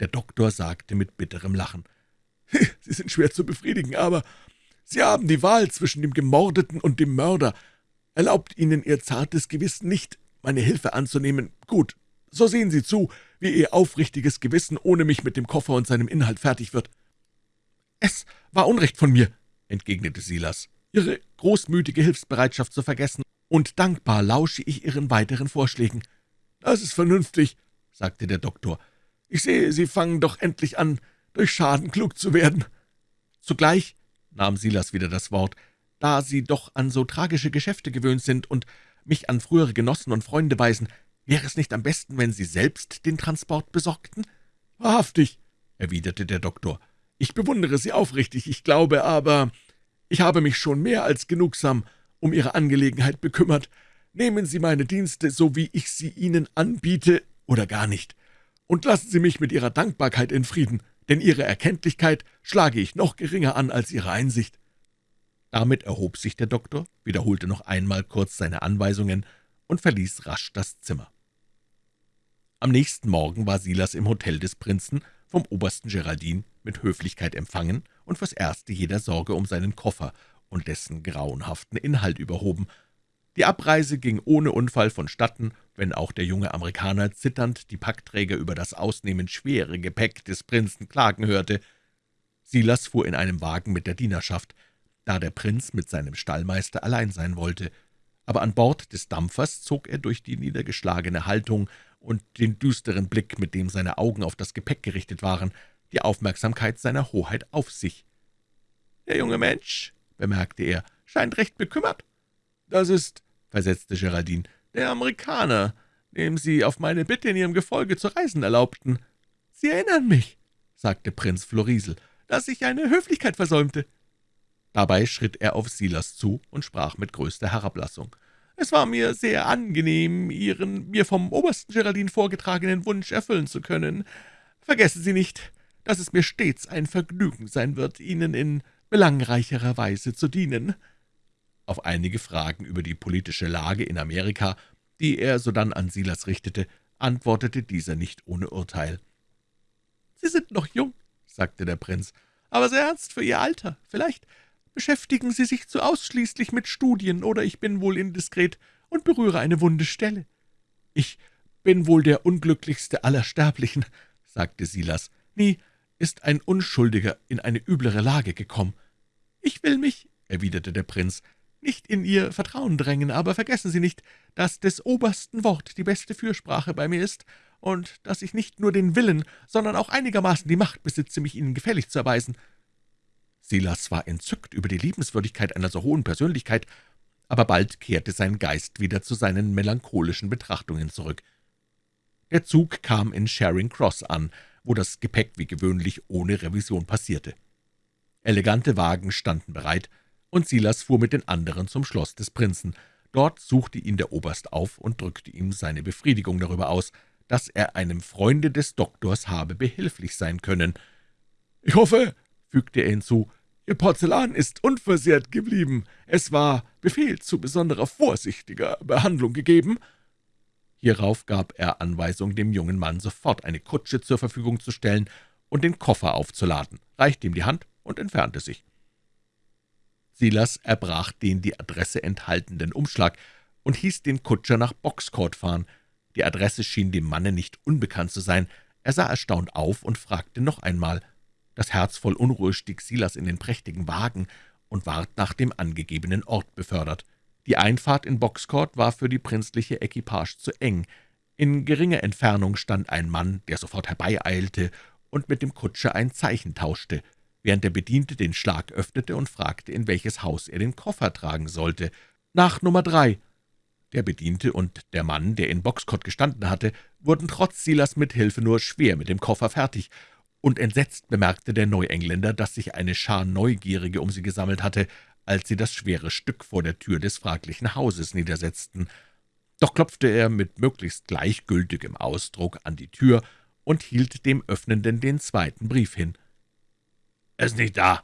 Der Doktor sagte mit bitterem Lachen. »Sie sind schwer zu befriedigen, aber Sie haben die Wahl zwischen dem Gemordeten und dem Mörder. Erlaubt Ihnen Ihr zartes Gewissen nicht, meine Hilfe anzunehmen. Gut, so sehen Sie zu, wie Ihr aufrichtiges Gewissen ohne mich mit dem Koffer und seinem Inhalt fertig wird.« »Es war Unrecht von mir«, entgegnete Silas, »Ihre großmütige Hilfsbereitschaft zu vergessen, und dankbar lausche ich Ihren weiteren Vorschlägen.« »Das ist vernünftig«, sagte der Doktor. »Ich sehe, Sie fangen doch endlich an, durch Schaden klug zu werden.« Zugleich nahm Silas wieder das Wort, da Sie doch an so tragische Geschäfte gewöhnt sind und mich an frühere Genossen und Freunde weisen, wäre es nicht am besten, wenn Sie selbst den Transport besorgten?« »Wahrhaftig«, erwiderte der Doktor, »ich bewundere Sie aufrichtig, ich glaube aber, ich habe mich schon mehr als genugsam um Ihre Angelegenheit bekümmert. Nehmen Sie meine Dienste, so wie ich sie Ihnen anbiete, oder gar nicht, und lassen Sie mich mit Ihrer Dankbarkeit in Frieden, denn Ihre Erkenntlichkeit schlage ich noch geringer an als Ihre Einsicht.« Damit erhob sich der Doktor, wiederholte noch einmal kurz seine Anweisungen und verließ rasch das Zimmer. Am nächsten Morgen war Silas im Hotel des Prinzen vom Obersten Geraldin mit Höflichkeit empfangen und fürs Erste jeder Sorge um seinen Koffer und dessen grauenhaften Inhalt überhoben. Die Abreise ging ohne Unfall vonstatten, wenn auch der junge Amerikaner zitternd die Packträger über das ausnehmend schwere Gepäck des Prinzen klagen hörte. Silas fuhr in einem Wagen mit der Dienerschaft, da der Prinz mit seinem Stallmeister allein sein wollte. Aber an Bord des Dampfers zog er durch die niedergeschlagene Haltung und den düsteren Blick, mit dem seine Augen auf das Gepäck gerichtet waren, die Aufmerksamkeit seiner Hoheit auf sich. »Der junge Mensch«, bemerkte er, »scheint recht bekümmert.« »Das ist«, versetzte Geraldine, »der Amerikaner, dem Sie auf meine Bitte in Ihrem Gefolge zu reisen erlaubten.« »Sie erinnern mich«, sagte Prinz Florisel, »dass ich eine Höflichkeit versäumte.« Dabei schritt er auf Silas zu und sprach mit größter Herablassung. »Es war mir sehr angenehm, Ihren mir vom Obersten Geraldine vorgetragenen Wunsch erfüllen zu können. Vergessen Sie nicht, dass es mir stets ein Vergnügen sein wird, Ihnen in belangreicherer Weise zu dienen.« Auf einige Fragen über die politische Lage in Amerika, die er sodann an Silas richtete, antwortete dieser nicht ohne Urteil. »Sie sind noch jung«, sagte der Prinz, »aber sehr ernst für Ihr Alter. Vielleicht beschäftigen Sie sich zu ausschließlich mit Studien, oder ich bin wohl indiskret und berühre eine wunde Stelle.« »Ich bin wohl der unglücklichste aller Sterblichen«, sagte Silas. »Nie ist ein Unschuldiger in eine üblere Lage gekommen.« »Ich will mich«, erwiderte der Prinz, »nicht in Ihr Vertrauen drängen, aber vergessen Sie nicht, dass des Obersten Wort die beste Fürsprache bei mir ist, und dass ich nicht nur den Willen, sondern auch einigermaßen die Macht besitze, mich Ihnen gefällig zu erweisen.« Silas war entzückt über die Liebenswürdigkeit einer so hohen Persönlichkeit, aber bald kehrte sein Geist wieder zu seinen melancholischen Betrachtungen zurück. Der Zug kam in Charing Cross an, wo das Gepäck wie gewöhnlich ohne Revision passierte. Elegante Wagen standen bereit, und Silas fuhr mit den anderen zum Schloss des Prinzen. Dort suchte ihn der Oberst auf und drückte ihm seine Befriedigung darüber aus, dass er einem Freunde des Doktors habe behilflich sein können. »Ich hoffe«, fügte er hinzu, »Ihr Porzellan ist unversehrt geblieben. Es war Befehl zu besonderer vorsichtiger Behandlung gegeben.« Hierauf gab er Anweisung, dem jungen Mann sofort eine Kutsche zur Verfügung zu stellen und den Koffer aufzuladen, reichte ihm die Hand und entfernte sich. Silas erbrach den die Adresse enthaltenden Umschlag und hieß den Kutscher nach Boxcourt fahren. Die Adresse schien dem Manne nicht unbekannt zu sein. Er sah erstaunt auf und fragte noch einmal. Das Herz voll Unruhe stieg Silas in den prächtigen Wagen und ward nach dem angegebenen Ort befördert. Die Einfahrt in Boxcourt war für die prinzliche Equipage zu eng. In geringer Entfernung stand ein Mann, der sofort herbeieilte und mit dem Kutscher ein Zeichen tauschte, während der Bediente den Schlag öffnete und fragte, in welches Haus er den Koffer tragen sollte. »Nach Nummer drei«, der Bediente und der Mann, der in Boxcott gestanden hatte, wurden trotz Silas Mithilfe nur schwer mit dem Koffer fertig, und entsetzt bemerkte der Neuengländer, dass sich eine Schar Neugierige um sie gesammelt hatte, als sie das schwere Stück vor der Tür des fraglichen Hauses niedersetzten. Doch klopfte er mit möglichst gleichgültigem Ausdruck an die Tür und hielt dem Öffnenden den zweiten Brief hin. »Er ist nicht da«,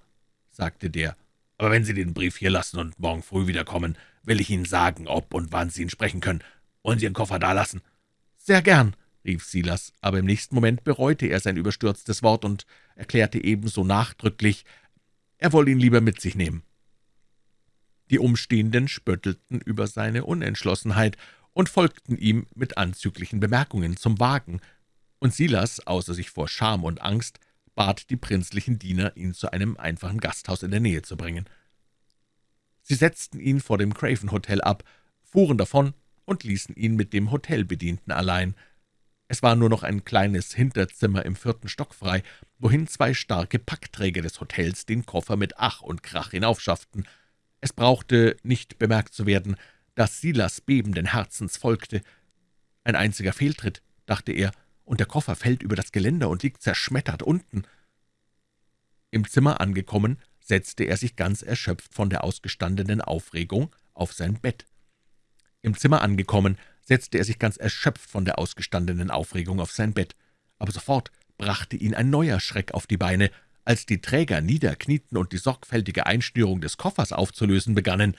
sagte der, »aber wenn Sie den Brief hier lassen und morgen früh wiederkommen, will ich Ihnen sagen, ob und wann Sie ihn sprechen können. Wollen Sie Ihren Koffer dalassen?« »Sehr gern«, rief Silas, aber im nächsten Moment bereute er sein überstürztes Wort und erklärte ebenso nachdrücklich, er wolle ihn lieber mit sich nehmen. Die Umstehenden spöttelten über seine Unentschlossenheit und folgten ihm mit anzüglichen Bemerkungen zum Wagen, und Silas, außer sich vor Scham und Angst, bat die prinzlichen Diener, ihn zu einem einfachen Gasthaus in der Nähe zu bringen. Sie setzten ihn vor dem Craven Hotel ab, fuhren davon und ließen ihn mit dem Hotelbedienten allein. Es war nur noch ein kleines Hinterzimmer im vierten Stock frei, wohin zwei starke Packträger des Hotels den Koffer mit Ach und Krach hinaufschafften. Es brauchte nicht bemerkt zu werden, dass Silas bebenden Herzens folgte. Ein einziger Fehltritt, dachte er, und der Koffer fällt über das Geländer und liegt zerschmettert unten. Im Zimmer angekommen, setzte er sich ganz erschöpft von der ausgestandenen Aufregung auf sein Bett. Im Zimmer angekommen, setzte er sich ganz erschöpft von der ausgestandenen Aufregung auf sein Bett. Aber sofort brachte ihn ein neuer Schreck auf die Beine, als die Träger niederknieten und die sorgfältige Einschnürung des Koffers aufzulösen begannen.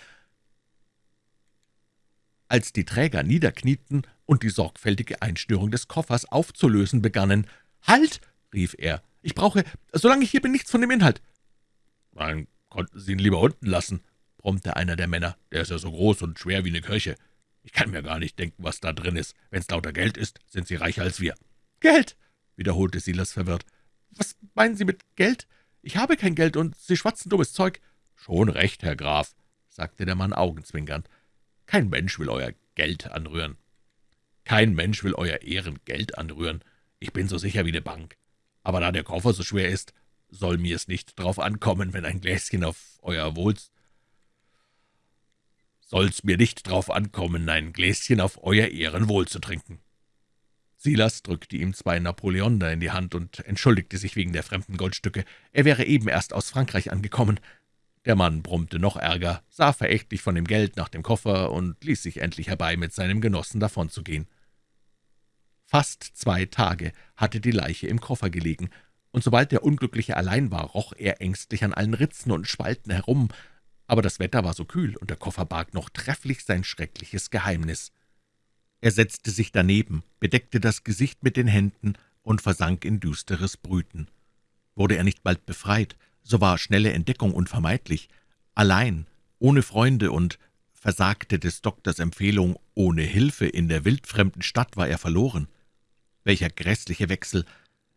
Als die Träger niederknieten und die sorgfältige Einschnürung des Koffers aufzulösen begannen. »Halt!« rief er. »Ich brauche, solange ich hier bin, nichts von dem Inhalt. »Dann konnten Sie ihn lieber unten lassen«, brummte einer der Männer. »Der ist ja so groß und schwer wie eine Kirche. Ich kann mir gar nicht denken, was da drin ist. Wenn's lauter Geld ist, sind Sie reicher als wir.« »Geld«, wiederholte Silas verwirrt. »Was meinen Sie mit Geld? Ich habe kein Geld, und Sie schwatzen dummes Zeug.« »Schon recht, Herr Graf«, sagte der Mann augenzwinkernd. »Kein Mensch will euer Geld anrühren. Kein Mensch will euer Ehrengeld anrühren. Ich bin so sicher wie eine Bank. Aber da der Koffer so schwer ist, soll mir's nicht drauf ankommen, wenn ein Gläschen auf euer Wohl soll's mir nicht drauf ankommen, ein Gläschen auf euer Ehrenwohl zu trinken.« Silas drückte ihm zwei Napoleonder in die Hand und entschuldigte sich wegen der fremden Goldstücke. Er wäre eben erst aus Frankreich angekommen. Der Mann brummte noch ärger, sah verächtlich von dem Geld nach dem Koffer und ließ sich endlich herbei, mit seinem Genossen davonzugehen. Fast zwei Tage hatte die Leiche im Koffer gelegen, und sobald der Unglückliche allein war, roch er ängstlich an allen Ritzen und Spalten herum, aber das Wetter war so kühl, und der Koffer barg noch trefflich sein schreckliches Geheimnis. Er setzte sich daneben, bedeckte das Gesicht mit den Händen und versank in düsteres Brüten. Wurde er nicht bald befreit, so war schnelle Entdeckung unvermeidlich. Allein, ohne Freunde und versagte des Doktors Empfehlung, ohne Hilfe in der wildfremden Stadt war er verloren. Welcher grässliche Wechsel!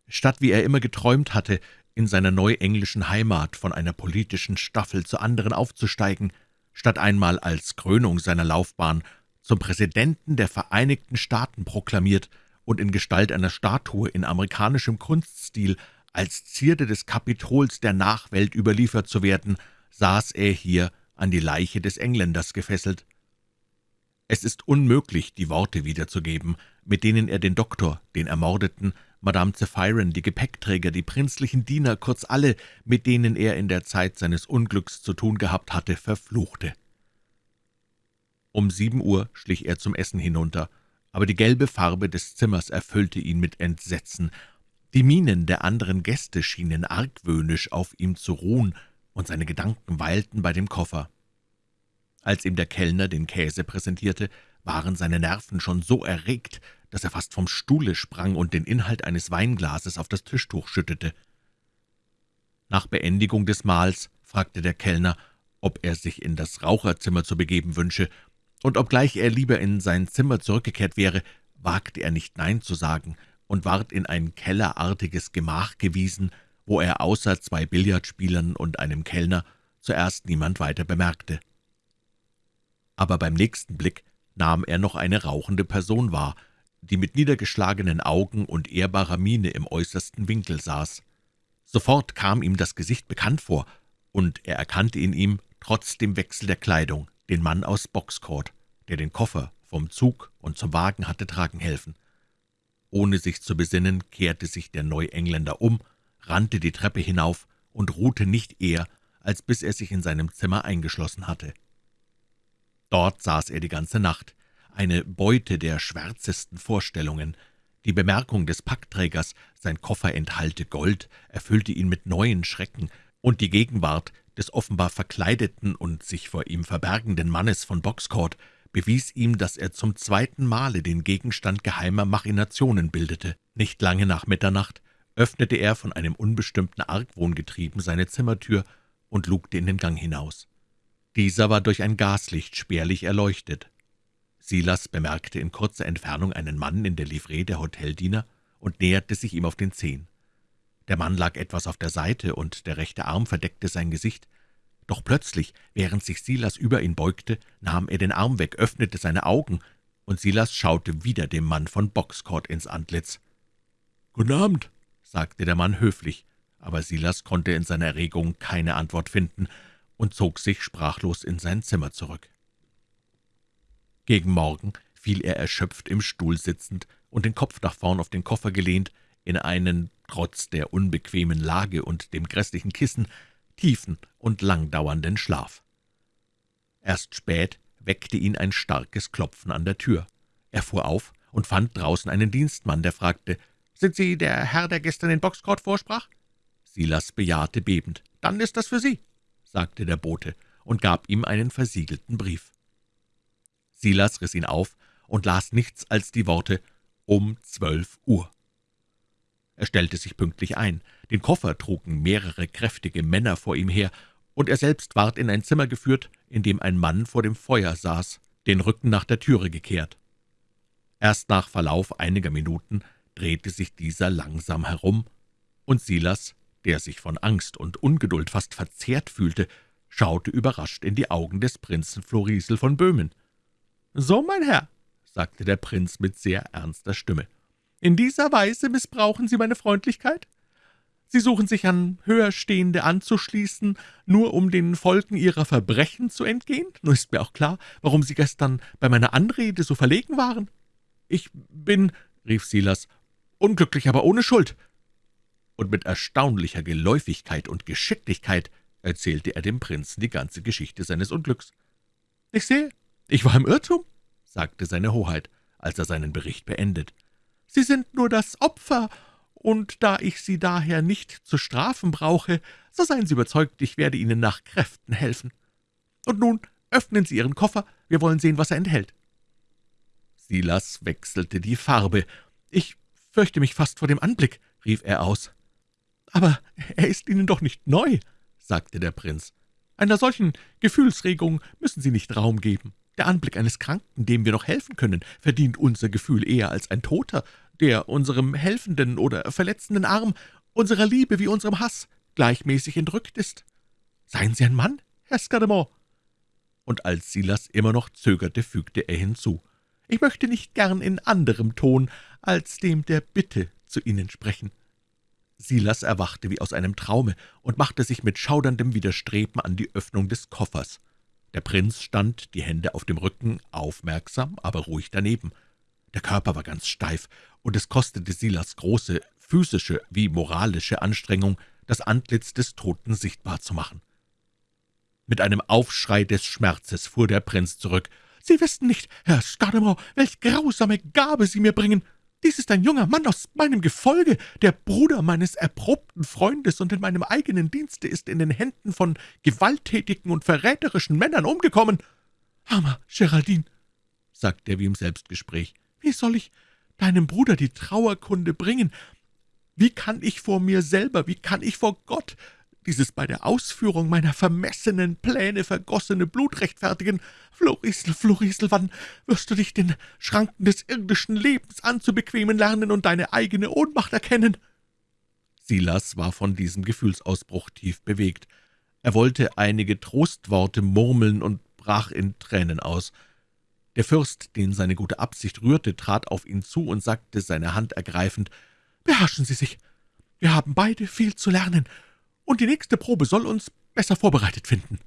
Statt wie er immer geträumt hatte, in seiner neuenglischen Heimat von einer politischen Staffel zur anderen aufzusteigen, statt einmal als Krönung seiner Laufbahn zum Präsidenten der Vereinigten Staaten proklamiert und in Gestalt einer Statue in amerikanischem Kunststil als Zierde des Kapitols der Nachwelt überliefert zu werden, saß er hier an die Leiche des Engländers gefesselt. Es ist unmöglich, die Worte wiederzugeben, mit denen er den Doktor, den Ermordeten, Madame Zephyrin, die Gepäckträger, die prinzlichen Diener, kurz alle, mit denen er in der Zeit seines Unglücks zu tun gehabt hatte, verfluchte. Um sieben Uhr schlich er zum Essen hinunter, aber die gelbe Farbe des Zimmers erfüllte ihn mit Entsetzen. Die Mienen der anderen Gäste schienen argwöhnisch auf ihm zu ruhen, und seine Gedanken weilten bei dem Koffer. Als ihm der Kellner den Käse präsentierte, waren seine Nerven schon so erregt, dass er fast vom Stuhle sprang und den Inhalt eines Weinglases auf das Tischtuch schüttete. Nach Beendigung des Mahls fragte der Kellner, ob er sich in das Raucherzimmer zu begeben wünsche, und obgleich er lieber in sein Zimmer zurückgekehrt wäre, wagte er nicht Nein zu sagen und ward in ein kellerartiges Gemach gewiesen, wo er außer zwei Billardspielern und einem Kellner zuerst niemand weiter bemerkte. Aber beim nächsten Blick nahm er noch eine rauchende Person wahr, die mit niedergeschlagenen Augen und ehrbarer Miene im äußersten Winkel saß. Sofort kam ihm das Gesicht bekannt vor, und er erkannte in ihm, trotz dem Wechsel der Kleidung, den Mann aus Boxcourt, der den Koffer vom Zug und zum Wagen hatte tragen helfen. Ohne sich zu besinnen, kehrte sich der Neuengländer um, rannte die Treppe hinauf und ruhte nicht eher, als bis er sich in seinem Zimmer eingeschlossen hatte. Dort saß er die ganze Nacht, eine Beute der schwärzesten Vorstellungen. Die Bemerkung des Packträgers, sein Koffer enthalte Gold, erfüllte ihn mit neuen Schrecken, und die Gegenwart des offenbar verkleideten und sich vor ihm verbergenden Mannes von Boxcourt bewies ihm, dass er zum zweiten Male den Gegenstand geheimer Machinationen bildete. Nicht lange nach Mitternacht öffnete er von einem unbestimmten Argwohn getrieben seine Zimmertür und lugte in den Gang hinaus. Dieser war durch ein Gaslicht spärlich erleuchtet. Silas bemerkte in kurzer Entfernung einen Mann in der Livree der Hoteldiener und näherte sich ihm auf den Zehen. Der Mann lag etwas auf der Seite, und der rechte Arm verdeckte sein Gesicht. Doch plötzlich, während sich Silas über ihn beugte, nahm er den Arm weg, öffnete seine Augen, und Silas schaute wieder dem Mann von Boxcourt ins Antlitz. »Guten Abend«, sagte der Mann höflich, aber Silas konnte in seiner Erregung keine Antwort finden und zog sich sprachlos in sein Zimmer zurück. Gegen Morgen fiel er erschöpft im Stuhl sitzend und den Kopf nach vorn auf den Koffer gelehnt, in einen, trotz der unbequemen Lage und dem grässlichen Kissen, tiefen und langdauernden Schlaf. Erst spät weckte ihn ein starkes Klopfen an der Tür. Er fuhr auf und fand draußen einen Dienstmann, der fragte, »Sind Sie der Herr, der gestern in Boxcourt vorsprach?« Silas bejahte bebend. »Dann ist das für Sie«, sagte der Bote und gab ihm einen versiegelten Brief. Silas riss ihn auf und las nichts als die Worte »um zwölf Uhr«. Er stellte sich pünktlich ein. Den Koffer trugen mehrere kräftige Männer vor ihm her, und er selbst ward in ein Zimmer geführt, in dem ein Mann vor dem Feuer saß, den Rücken nach der Türe gekehrt. Erst nach Verlauf einiger Minuten drehte sich dieser langsam herum, und Silas, der sich von Angst und Ungeduld fast verzehrt fühlte, schaute überrascht in die Augen des Prinzen Florisel von Böhmen. »So, mein Herr«, sagte der Prinz mit sehr ernster Stimme, »in dieser Weise missbrauchen Sie meine Freundlichkeit? Sie suchen sich an Höherstehende anzuschließen, nur um den Folgen Ihrer Verbrechen zu entgehen? Nur ist mir auch klar, warum Sie gestern bei meiner Anrede so verlegen waren. Ich bin«, rief Silas, »unglücklich, aber ohne Schuld.« Und mit erstaunlicher Geläufigkeit und Geschicklichkeit erzählte er dem Prinzen die ganze Geschichte seines Unglücks. »Ich sehe, »Ich war im Irrtum«, sagte seine Hoheit, als er seinen Bericht beendet. »Sie sind nur das Opfer, und da ich Sie daher nicht zu strafen brauche, so seien Sie überzeugt, ich werde Ihnen nach Kräften helfen. Und nun öffnen Sie Ihren Koffer, wir wollen sehen, was er enthält.« Silas wechselte die Farbe. »Ich fürchte mich fast vor dem Anblick«, rief er aus. »Aber er ist Ihnen doch nicht neu«, sagte der Prinz. »Einer solchen Gefühlsregung müssen Sie nicht Raum geben. Der Anblick eines Kranken, dem wir noch helfen können, verdient unser Gefühl eher als ein Toter, der unserem helfenden oder verletzenden Arm, unserer Liebe wie unserem Hass gleichmäßig entrückt ist. Seien Sie ein Mann, Herr Scudamore!« Und als Silas immer noch zögerte, fügte er hinzu, Ich möchte nicht gern in anderem Ton als dem der Bitte zu Ihnen sprechen.« Silas erwachte wie aus einem Traume und machte sich mit schauderndem Widerstreben an die Öffnung des Koffers. Der Prinz stand, die Hände auf dem Rücken, aufmerksam, aber ruhig daneben. Der Körper war ganz steif, und es kostete Silas große physische wie moralische Anstrengung, das Antlitz des Toten sichtbar zu machen. Mit einem Aufschrei des Schmerzes fuhr der Prinz zurück. »Sie wissen nicht, Herr Scudamore, welch grausame Gabe Sie mir bringen!« Dies ist ein junger Mann aus meinem Gefolge, der Bruder meines erprobten Freundes, und in meinem eigenen Dienste ist in den Händen von gewalttätigen und verräterischen Männern umgekommen. Armer Geraldine, sagte er wie im Selbstgespräch, wie soll ich deinem Bruder die Trauerkunde bringen? Wie kann ich vor mir selber, wie kann ich vor Gott dieses bei der Ausführung meiner vermessenen Pläne vergossene Blut rechtfertigen. Florisel, Florisel, wann wirst du dich den Schranken des irdischen Lebens anzubequemen lernen und deine eigene Ohnmacht erkennen?« Silas war von diesem Gefühlsausbruch tief bewegt. Er wollte einige Trostworte murmeln und brach in Tränen aus. Der Fürst, den seine gute Absicht rührte, trat auf ihn zu und sagte, seine Hand ergreifend, »Beherrschen Sie sich. Wir haben beide viel zu lernen, und die nächste Probe soll uns besser vorbereitet finden.«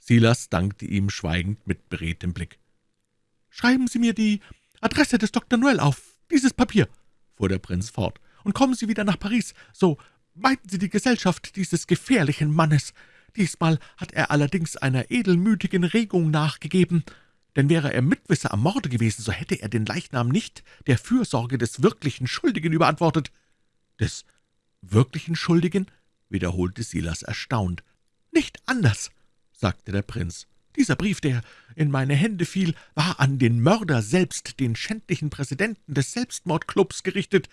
Silas dankte ihm schweigend mit beredtem Blick. »Schreiben Sie mir die Adresse des Dr. Noel auf, dieses Papier«, fuhr der Prinz fort, »und kommen Sie wieder nach Paris, so meiden Sie die Gesellschaft dieses gefährlichen Mannes. Diesmal hat er allerdings einer edelmütigen Regung nachgegeben, denn wäre er Mitwisser am Morde gewesen, so hätte er den Leichnam nicht der Fürsorge des wirklichen Schuldigen überantwortet.« »Des wirklichen Schuldigen?« Wiederholte Silas erstaunt. »Nicht anders«, sagte der Prinz. »Dieser Brief, der in meine Hände fiel, war an den Mörder selbst, den schändlichen Präsidenten des Selbstmordclubs, gerichtet.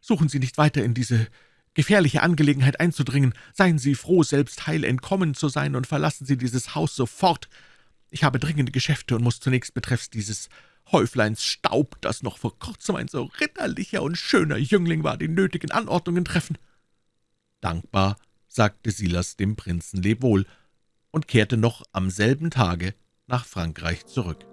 Suchen Sie nicht weiter in diese gefährliche Angelegenheit einzudringen. Seien Sie froh, selbst heil entkommen zu sein, und verlassen Sie dieses Haus sofort. Ich habe dringende Geschäfte und muss zunächst betreffs dieses Häufleins Staub, das noch vor kurzem ein so ritterlicher und schöner Jüngling war, die nötigen Anordnungen treffen.« Dankbar sagte Silas dem Prinzen Lebwohl und kehrte noch am selben Tage nach Frankreich zurück.